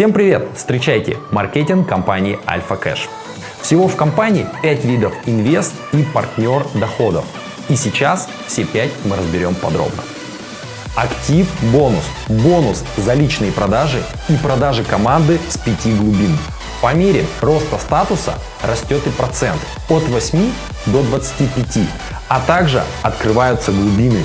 Всем привет! Встречайте маркетинг компании Альфа Кэш. Всего в компании 5 видов инвест и партнер доходов. И сейчас все 5 мы разберем подробно. Актив бонус. Бонус за личные продажи и продажи команды с 5 глубин. По мере роста статуса растет и процент от 8 до 25, а также открываются глубины.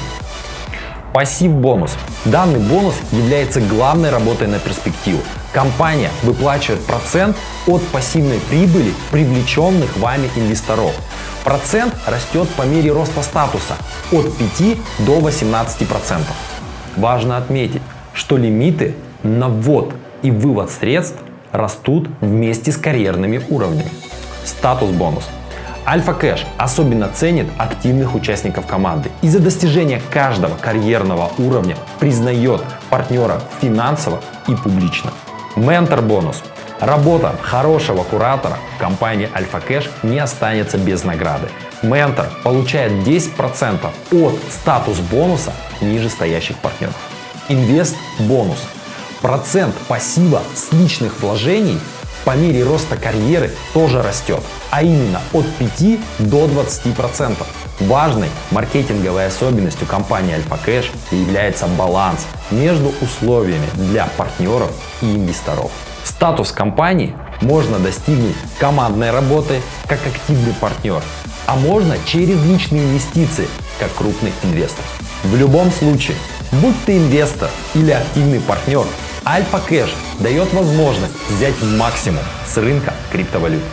Пассив бонус. Данный бонус является главной работой на перспективу. Компания выплачивает процент от пассивной прибыли привлеченных вами инвесторов. Процент растет по мере роста статуса от 5 до 18%. Важно отметить, что лимиты на ввод и вывод средств растут вместе с карьерными уровнями. Статус бонус. Альфа Кэш особенно ценит активных участников команды и за достижение каждого карьерного уровня признает партнера финансово и публично. Ментор бонус. Работа хорошего куратора в компании Альфа Кэш не останется без награды. Ментор получает 10% от статус бонуса нижестоящих партнеров. Инвест бонус. Процент пассива с личных вложений по мере роста карьеры тоже растет, а именно от 5 до 20%. Важной маркетинговой особенностью компании Альфа Кэш является баланс между условиями для партнеров и инвесторов. Статус компании можно достигнуть командной работы как активный партнер, а можно через личные инвестиции как крупный инвестор. В любом случае, будь ты инвестор или активный партнер, Альфа Кэш дает возможность взять максимум с рынка криптовалют.